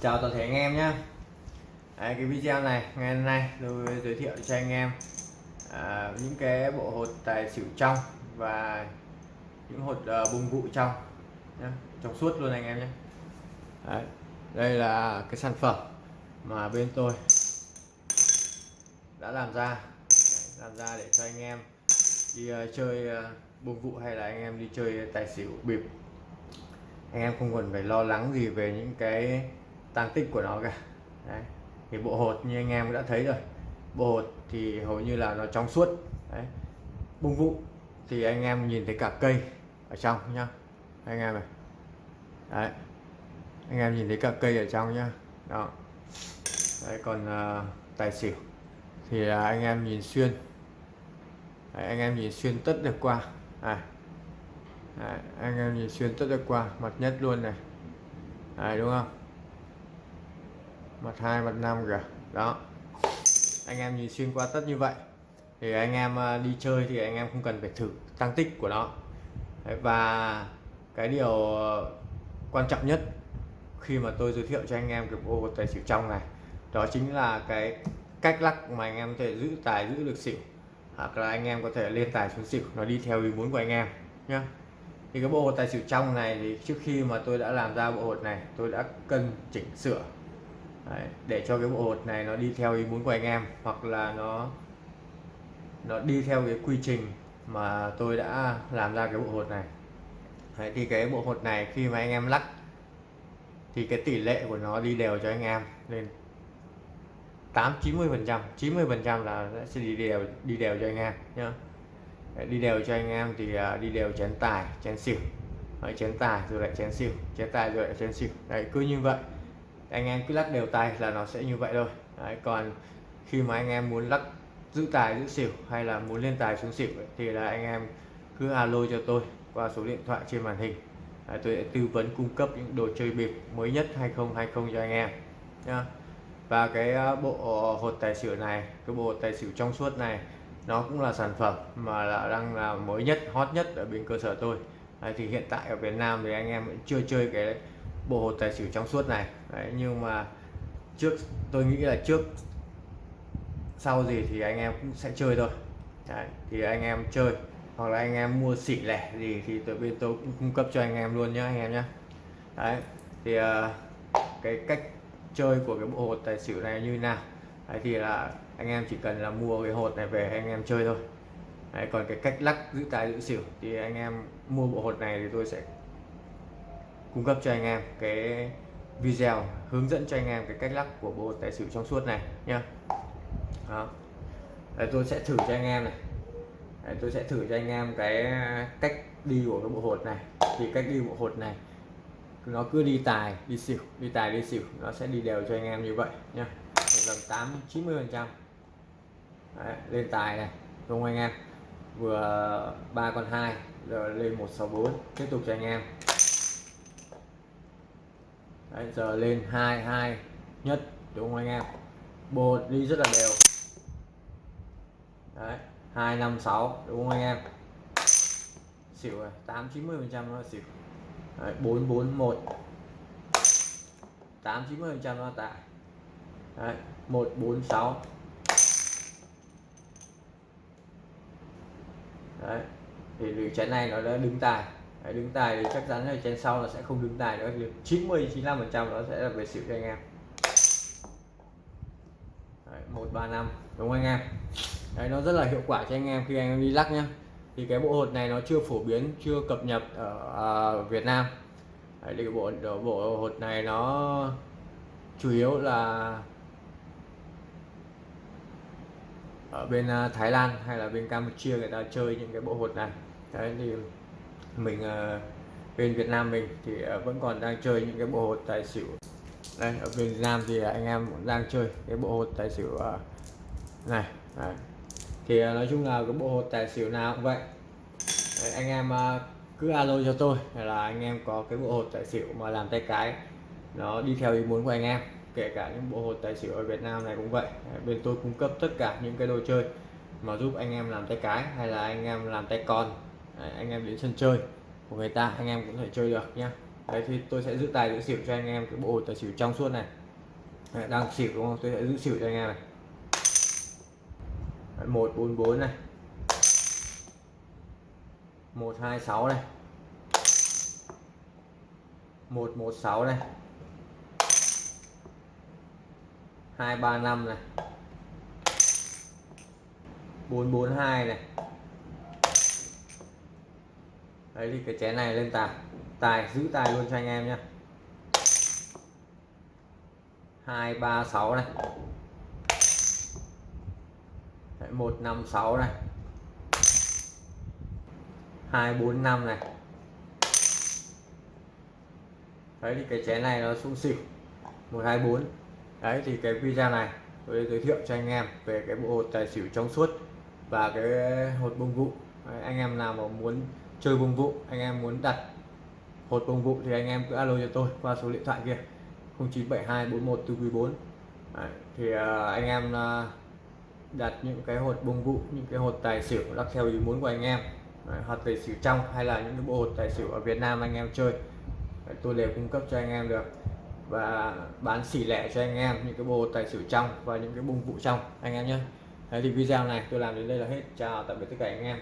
chào toàn thể anh em nhé à, cái video này ngày hôm nay tôi giới thiệu cho anh em à, những cái bộ hột tài xỉu trong và những hột ờ, uh, bung vụ trong nhé. trong suốt luôn anh em nhé Đấy, đây là cái sản phẩm mà bên tôi đã làm ra. Làm ra để cho anh em đi uh, chơi ờ, uh, bung vụ hay là anh em đi chơi tài xỉu bịp. Anh em không cần phải lo lắng gì về những cái tăng tích của nó cả. Đấy. thì bộ hột như anh em cũng đã thấy rồi. Bộ hột thì hầu như là nó trong suốt. Đấy. bung vụ thì anh em nhìn thấy cả cây ở trong nhá. Anh em này. Đấy. anh em nhìn thấy cả cây ở trong nhá. Đó. Đấy, còn uh, tài xỉu thì uh, anh em nhìn xuyên. Đấy, anh em nhìn xuyên tất được qua. À. Đấy, anh em nhìn xuyên tất được qua. Mặt nhất luôn này. Đấy, đúng không? Mặt hai mặt năm kìa. Đó. Anh em nhìn xuyên qua tất như vậy thì anh em ờ, đi chơi thì anh em không cần phải thử tăng tích của nó. Đấy, và cái điều ờ, quan trọng nhất khi mà tôi giới thiệu cho anh em cái bộ tài xỉu trong này đó chính là cái cách lắc mà anh em có thể giữ tài giữ được xỉu hoặc là anh em có thể lên tài xuống xỉu nó đi theo ý muốn của anh em nhé thì cái bộ hột tài xỉu trong này thì trước khi mà tôi đã làm ra bộ hột này tôi đã cân chỉnh sửa Đấy, để cho cái bộ hột này nó đi theo ý muốn của anh em hoặc là nó nó đi theo cái quy trình mà tôi đã làm ra cái bộ hột này. Đấy, thì cái bộ hột này khi mà anh em lắc thì cái tỷ lệ của nó đi đều cho anh em lên 8 90 phần trăm 90 phần trăm là sẽ đi đều đi đều cho anh em nhá. Đi đều cho anh em thì à, đi đều chén tài chén xỉu. Đấy, chén tài rồi lại chén xỉu chén tài rồi lại chén xỉu. Đấy cứ như vậy anh em cứ lắc đều tay là nó sẽ như vậy thôi. Đấy, còn khi mà anh em muốn lắc giữ tài giữ xỉu hay là muốn lên tài xuống xỉu ấy, thì là anh em cứ alo cho tôi qua số điện thoại trên màn hình. Đấy, tôi sẽ tư vấn cung cấp những đồ chơi bịp mới nhất 2020 cho anh em nhá. Và cái ờ, bộ hột tài xỉu này cái bộ tài xỉu trong suốt này nó cũng là sản phẩm mà là đang là mới nhất hot nhất ở bên cơ sở tôi. Đấy, thì hiện tại ở Việt Nam thì anh em chưa chơi cái bộ hột tài xỉu trong suốt này. Đấy, nhưng mà trước tôi nghĩ là trước sau gì thì anh em cũng sẽ chơi thôi. Đấy, thì anh em chơi hoặc là anh em mua xỉ lẻ gì thì từ bên tôi cũng cung cấp cho anh em luôn nhé anh em nhé Đấy, thì uh, cái cách chơi của cái bộ hột tài xỉu này như nào? Đấy, thì là anh em chỉ cần là mua cái hột này về anh em chơi thôi. Đấy, còn cái cách lắc giữ tài giữ xỉu thì anh em mua bộ hột này thì tôi sẽ cung cấp cho anh em cái video hướng dẫn cho anh em cái cách lắc của bộ tài xỉu trong suốt này nhá. Đó. Đấy, tôi sẽ thử cho anh em này. Đấy, tôi sẽ thử cho anh em cái cách đi của cái bộ hột này. Thì cách đi bộ hột này nó cứ đi tài đi xỉu đi tài đi xỉu nó sẽ đi đều cho anh em như vậy nhá. Lần 8 90 phần trăm. Lên tài này đúng không anh em? Vừa ba con hai rồi lên 164 tiếp tục cho anh em. Đấy, giờ lên hai hai nhất đúng không anh em? Bột đi rất là đều. Đấy hai năm sáu đúng không anh em? Xỉu rồi tám chín mươi phần trăm nó xỉu. Bốn bốn một. Tám chín mươi phần trăm nó tại đấy một bốn sáu. Đấy thì từ chén này nó đã đứng tài. Đấy, đứng tài thì chắc chắn là trên sau nó sẽ không đứng tài nữa thì 90 95 phần trăm nó sẽ là về xỉu cho anh em. Một ba năm đúng không anh em? Đấy, nó rất là hiệu quả cho anh em khi anh em đi lắc nhá. Thì cái bộ hột này nó chưa phổ biến chưa cập nhật ở à, Việt Nam. Đấy, thì cái bộ bộ hột này nó chủ yếu là ở bên à, Thái Lan hay là bên Campuchia người ta chơi những cái bộ hột này. Đấy thì mình uh, bên Việt Nam mình thì uh, vẫn còn đang chơi những cái bộ hột tài xỉu. Đây ở bên Việt Nam thì ờ, anh em cũng đang chơi cái bộ hột tài xỉu uh, này đấy. thì uh, nói chung là cái bộ hột tài xỉu nào cũng vậy. Đấy, anh em uh, cứ alo cho tôi là anh em có cái bộ hột tài xỉu mà làm tay cái nó đi theo ý muốn của anh em. Kể cả những bộ hột tài xỉu ở Việt Nam này cũng vậy. Bên tôi cung cấp tất cả những cái đồ chơi mà giúp anh em làm tay cái hay là anh em làm tay con anh em đến sân chơi của người ta anh em cũng thể chơi được nhá. Đấy thì tôi sẽ giữ tài giữ xỉu cho anh em cái bộ tài xỉu trong suốt này. Đấy, đang xỉu đúng không? Tôi sẽ giữ xỉu cho anh em này. Một bốn bốn này. Một hai sáu này. Một một sáu này. Hai ba năm này. Bốn bốn hai này đấy thì cái chén này lên tài tài giữ tài luôn cho anh em nhé hai ba sáu này. Một năm sáu này. Hai bốn năm này. Đấy thì cái chén này nó sung xỉu. Một hai bốn. Đấy thì cái video này tôi giới thiệu cho anh em về cái bộ hột tài xỉu trong suốt và cái hột bông vụ. Đấy, anh em nào mà muốn chơi bông vụ anh em muốn đặt hột bông vụ thì anh em cứ alo cho tôi qua số điện thoại kia 09724144 đấy, thì uh, anh em uh, đặt những cái hột bông vụ những cái hột tài xỉu lắc theo ý muốn của anh em. Đấy, hột tài xỉu trong hay là những cái bộ hột tài xỉu ở Việt Nam anh em chơi Đấy, tôi đều cung cấp cho anh em được. Và bán xỉ lẻ cho anh em những cái bộ hột tài xỉu trong và những cái bông vụ trong anh em nhé. Đấy thì video này tôi làm đến đây là hết. Chào tạm biệt tất cả anh em.